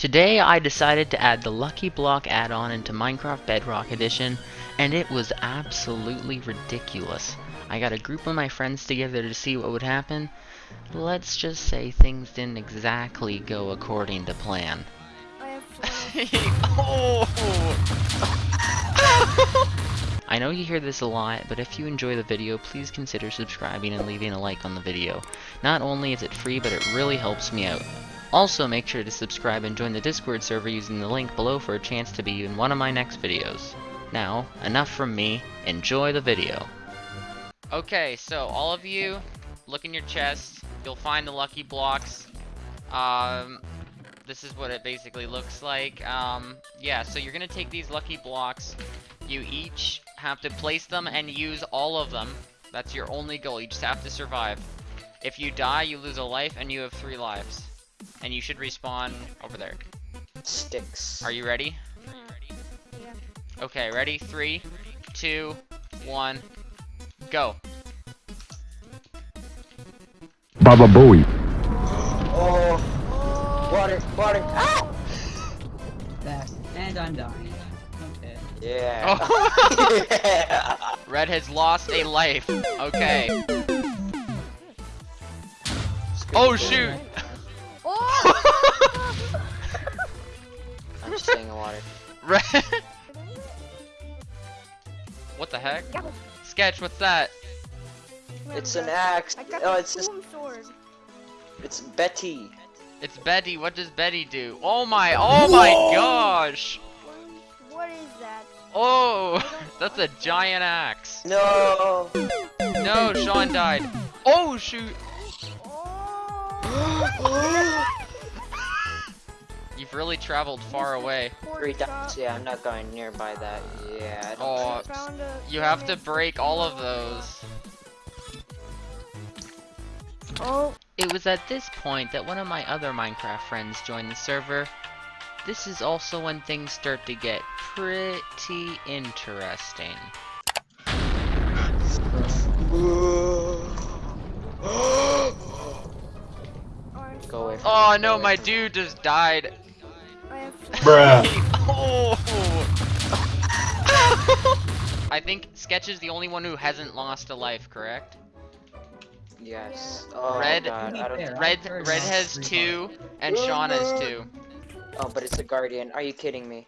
Today I decided to add the Lucky Block add-on into Minecraft Bedrock Edition, and it was absolutely ridiculous. I got a group of my friends together to see what would happen. Let's just say things didn't exactly go according to plan. oh! I know you hear this a lot, but if you enjoy the video, please consider subscribing and leaving a like on the video. Not only is it free, but it really helps me out. Also, make sure to subscribe and join the Discord server using the link below for a chance to be in one of my next videos. Now, enough from me, enjoy the video. Okay, so all of you, look in your chest, you'll find the lucky blocks. Um, this is what it basically looks like. Um, yeah, so you're gonna take these lucky blocks, you each have to place them and use all of them. That's your only goal, you just have to survive. If you die, you lose a life and you have three lives. And you should respawn over there. Sticks. Are you ready? Yeah. Okay, ready? Three, two, one, go. Baba Booey. Oh, water, water. Ah! Fast. And I'm dying. Okay. Yeah. Oh. yeah. Red has lost a life. Okay. Oh shoot! I'm just staying in water. Red. What the heck? Sketch, what's that? It's an axe. I got Oh, it's just, boom sword. it's Betty. It's Betty. What does Betty do? Oh my, oh my gosh! What is that? Oh, that's a giant axe. No. No, Sean died. Oh shoot! Oh! You've really traveled far away. Three times. Yeah, I'm not going nearby that. Yeah. Oh, I don't Oh, Found a you have to break all of those. Oh, It was at this point that one of my other Minecraft friends joined the server. This is also when things start to get pretty interesting. orange Go away. From Oh me, no, my away from me. dude just died. I Bruh. oh! I think Sketch is the only one who hasn't lost a life, correct? Yes. Oh Red- God. I don't. Fair, think- Red Red has two, and Sean has two. Oh, but it's a guardian. Are you kidding me?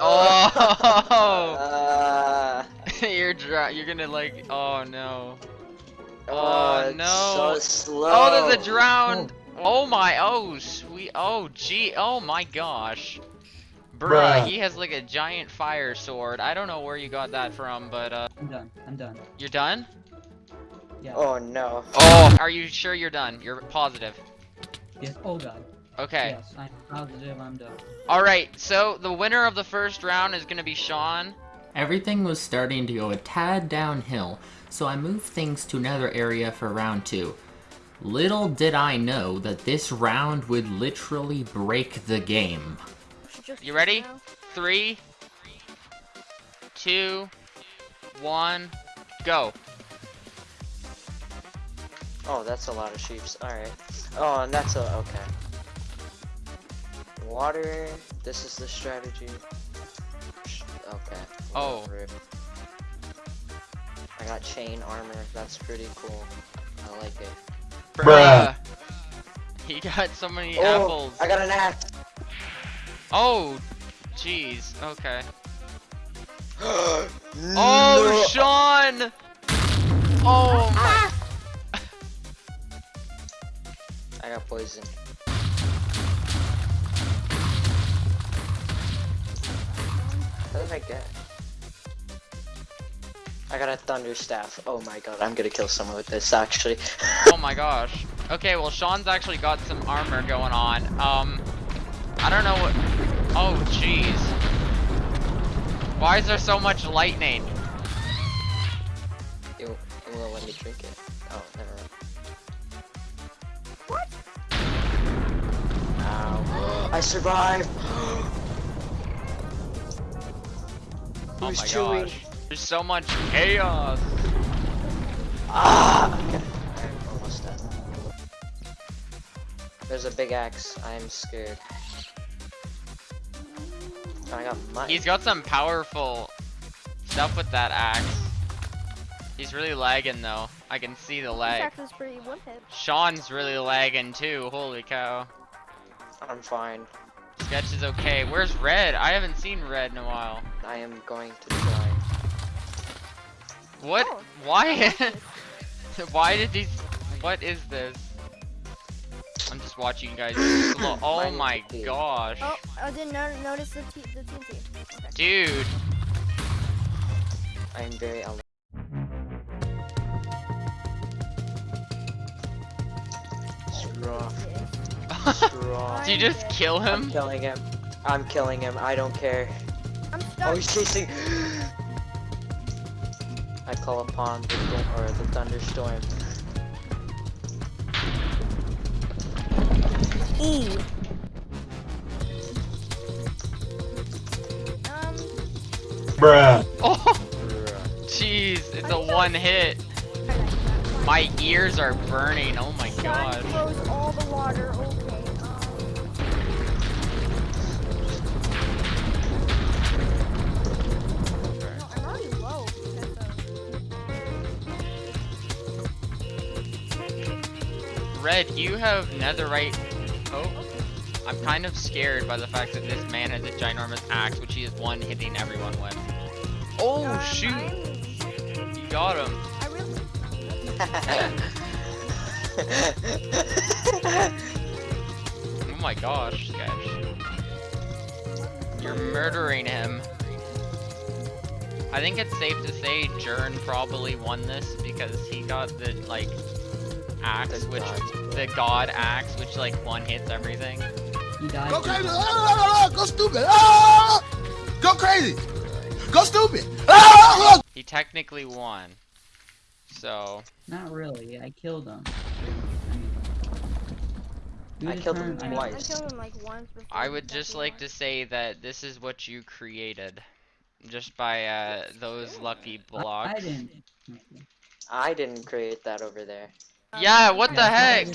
Oh! Uh, you're dry. You're gonna like. Oh no. oh, Oh, no. So slow. Oh, there's a drowned. Oh my. Oh sweet. Oh gee. Oh my gosh. Bruh, Bruh. he has like a giant fire sword. I don't know where you got that from, but uh, I'm done. I'm done. you're done? Yeah. Oh no. Oh, are you sure you're done? You're positive. Yes. Oh god. Okay. Yes. I'm positive. I'm done. Alright, so the winner of the first round is gonna be Sean. Everything was starting to go a tad downhill, so I moved things to another area for round two. Little did I know that this round would literally break the game. You ready? Three, two, one, go. Oh, that's a lot of sheeps. Alright. Oh, and that's a okay. Water. This is the strategy. Okay. Oh. whatever. I got chain armor. That's pretty cool. I like it. Bruh. He got so many Oh, apples. I got an axe. Oh, jeez. Okay. oh, Oh, Sean! Oh my. Ah! I got poison. What did I get? I got a thunder staff. Oh my god, I'm gonna kill someone with this actually. Oh my gosh. Okay, well Sean's actually got some armor going on. Um, I don't know what. Oh jeez. Why is there so much lightning? it, it won't let me drink it. Oh, never mind. What? Ow. I survived! Oh Who's my chewing? gosh. There's so much chaos. Ah! Okay. I'm almost dead. There's a big axe. I'm scared. I got mutton. He's got some powerful stuff with that axe. He's really lagging though. I can see the This lag. axe is pretty one. Sean's really lagging too. Holy cow. I'm fine. Sketch is okay. Where's Red? I haven't seen Red in a while. I am going to try. What? Oh, Why? Why did these? What is this? I'm just watching you guys. Oh Mine my big. gosh, Oh, I didn't no notice the, t the TNT. Okay. dude. I am very alert. It's rough. Yes. Did you just kill I'm him? killing him. I'm killing him. I don't care. I'm Oh, he's chasing. I call upon the th- or the thunderstorm. E. Um, Bruh. Oh, jeez, it's a one hit. I like that. My ears are burning. Oh my Sean god. Red, you have netherite. Oh, I'm kind of scared by the fact that this man has a ginormous axe, which he is one hitting everyone with. Oh Um, shoot, I'm- you got him. I really. Oh my gosh, Sketch. You're murdering him. I think it's safe to say Jern probably won this because he got the like axe, The which god. the god axe, which like one hits everything. He died. Go three crazy! times. Ah, go stupid! Ah! Go crazy! Go stupid! Ah! He technically won. So Not really. I killed him. I killed him I, mean, twice. I killed him like once before. I would just definitely like to say that this is what you created. Just by uh, those lucky blocks. I didn't. I didn't create that over there. Yeah, what the heck?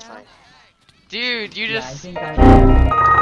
Dude, you Yeah, just think I.